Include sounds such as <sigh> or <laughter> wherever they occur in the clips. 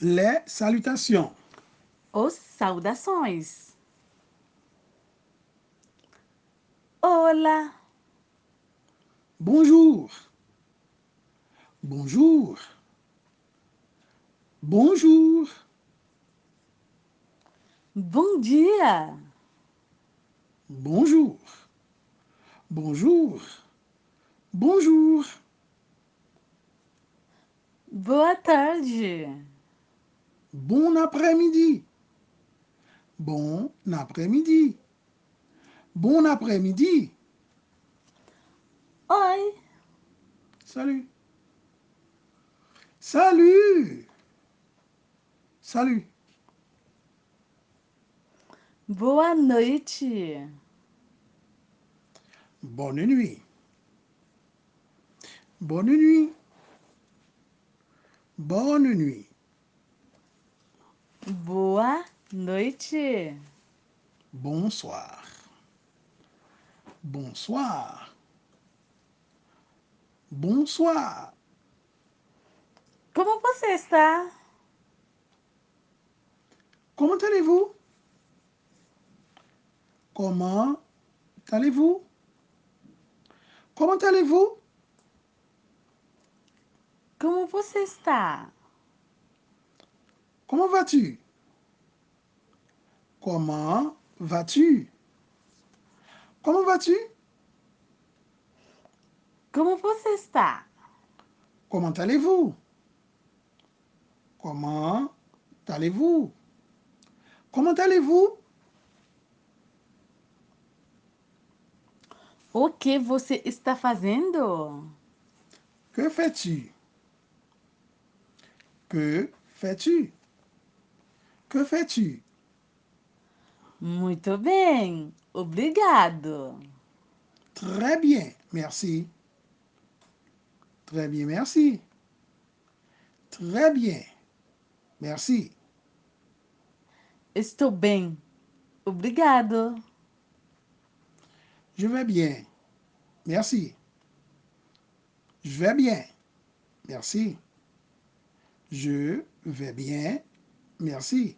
Les salutations. Os saudações. Olá, Bonjour. Bonjour. Bonjour. bom dia, Bonjour. Bonjour. Bonjour. boa tarde, Bon après-midi. Bon après-midi. Bon après-midi. oi, Salut. Salut. Salut. boa noite, Bonne nuit. Bonne nuit. Bonne nuit. Boa noite, Bonsoir. Bonsoir. Bonsoir. como você está? Comment allez-vous? Comment allez-vous? Comment allez-vous? Como você está? Comment vas-tu? Comment vas-tu? Comment vas-tu? Como você está? Comment allez-vous? Comment allez-vous? Comment allez-vous? O que você está fazendo? Que fais-tu? Que fais-tu? Que fais-tu? Muito bem, obrigado. Très bien, merci. Très bien, merci. Très bien, merci. Estou bem, obrigado. Je vais bien, merci. Je vais bien, merci. Je vais bien, merci.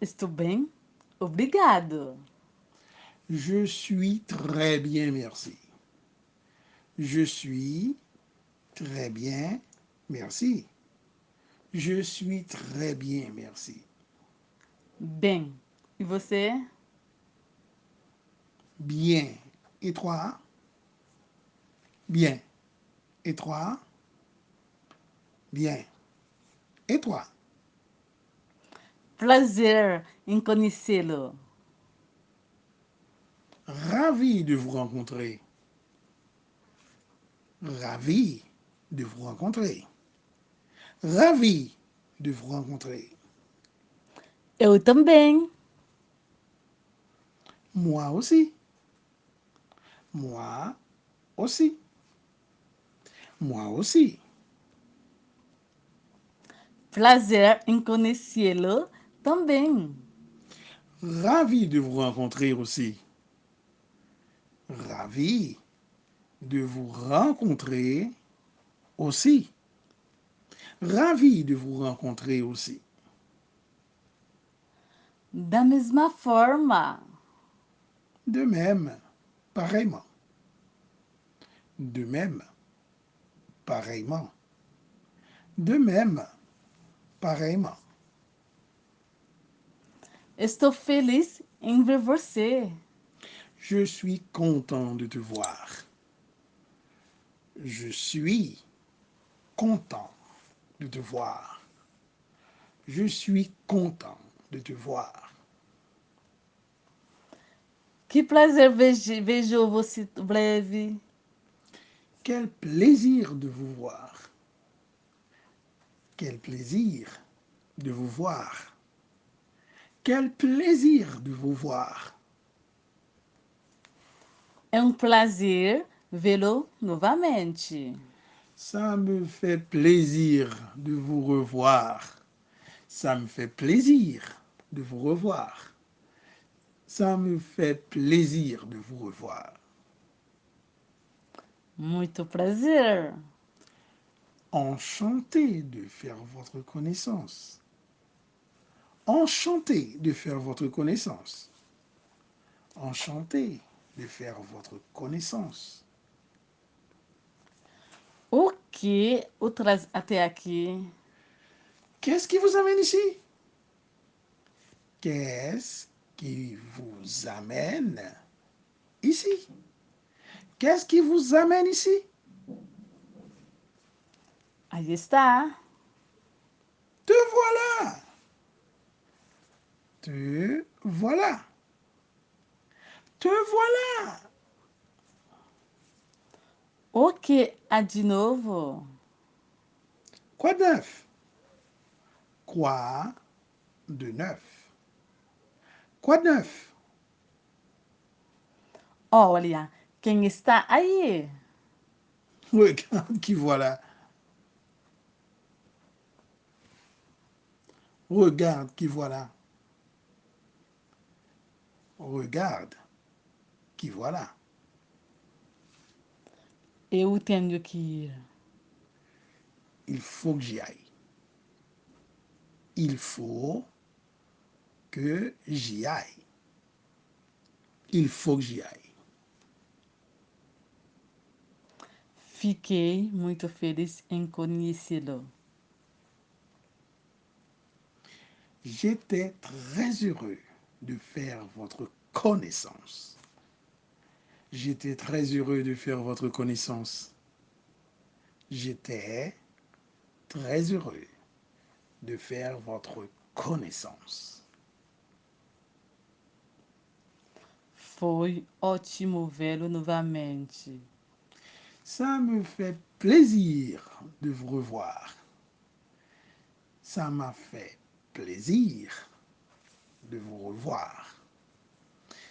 Estou bem, obrigado. Je suis très bien, merci. Je suis très bien, merci. Je suis très bien, merci. Bem, e você? Bien. Et toi? Bien. Et toi? Bien. Et toi? Em conhecê-lo. Ravi de vous rencontrer. Ravi de vous rencontrer. Ravi de vous rencontrer. Eu também. Moi aussi. Moi aussi. Moi aussi. Prazer em conhecê-lo também. Ravi de vous rencontrer aussi. Ravi de vous rencontrer aussi. Ravi de vous rencontrer aussi. Da mesma forma. De même, pareillement. De même, pareillement. De même, pareillement. Estou feliz em ver você. Je suis content de te voir. Je suis content de te voir. Je suis content de te voir. Que vejo, vejo você breve. Quel plaisir de vous voir. Quel plaisir de vous voir. Quel plaisir de vous voir. É um prazer vê-lo novamente. Ça me fait plaisir de vous revoir. Ça me fait plaisir de vous revoir. Ça me fait plaisir de vous revoir. Muito prazer. Enchanté de faire votre connaissance. Enchanté de faire votre connaissance. Enchanté de faire votre connaissance. O que o traz até aqui? Qu'est-ce qui vous amène ici? Qu'est-ce qui vous amène ici? Qu'est-ce qui vous amène ici? Aí está. Te voilà. Te voilà. Te voilà. O que há de novo? Quoi de neuf? Quoi de neuf? Quoi de neuf? Olha, quem está aí? Regarde <laughs> qui voilà? Regarde qui voilà. Regarde qui voilà. Eu tenho que ir. Il faut que j'y aille. Il faut que j'y aille. Il faut que j'y aille. Fiquei muito feliz em conhecê-lo. J'étais très heureux de faire votre connaissance. J'étais très heureux de faire votre connaissance. J'étais très heureux de faire votre connaissance. Foi ótimo vê-lo novamente. Ça me fait plaisir de vous revoir. Ça m'a fait plaisir de vous revoir.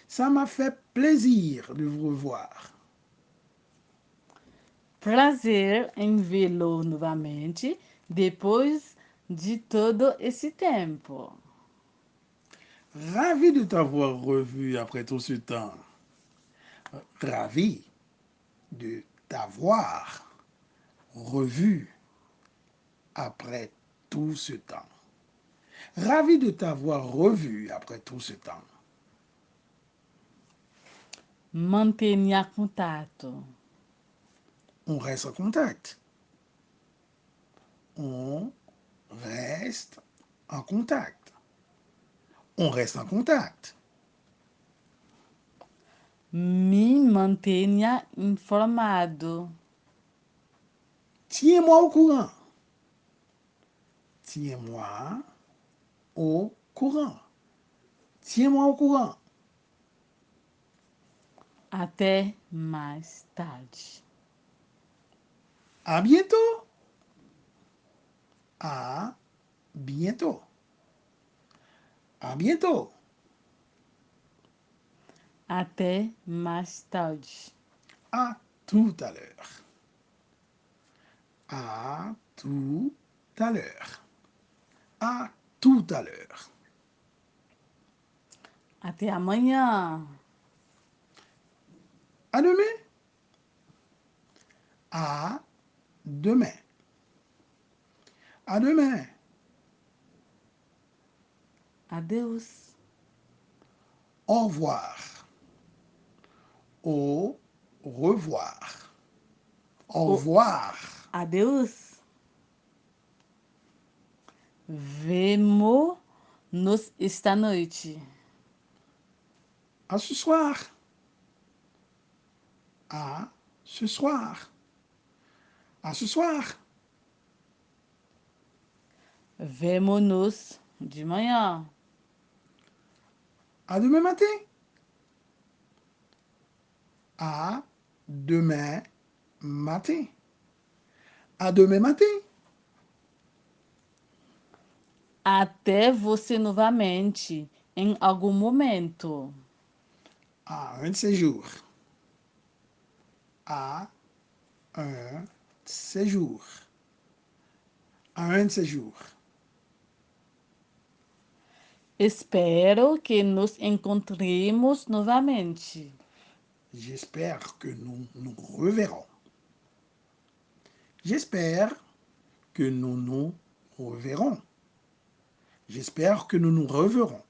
Ça m'a fait plaisir de vous revoir. Prazer em vê-lo novamente depois de todo esse tempo. Ravi de t'avoir revu après tout ce temps. Ravi de t'avoir revu après tout ce temps. Ravi de t'avoir revu après tout ce temps. Mantenha contato. On reste en contact. On reste en contact. On reste en contact. Me mantenha informado. Tiens-moi au courant. Tiens-moi au courant. Tiens-moi au courant. Até mais tarde. À bientôt. À bientôt. À bientôt. Até mais tarde. À tout à l'heure. À tout à l'heure. À tout à l'heure. Até amanhã. À demain. À demain. À demain. Adeus. Au revoir. Au revoir. Au revoir. Adeus. Vemo-nos esta noite. À ce soir. À ce soir. À ce soir. Vemo-nos de manhã. À demain matin. À demain matin. À demain matin. Até você novamente em algum momento. Un de ces jours. À un de ces jours. Espero que nos encontremos novamente. J'espère que nous nous reverrons. J'espère que nous nous reverrons. J'espère que nous nous reverrons.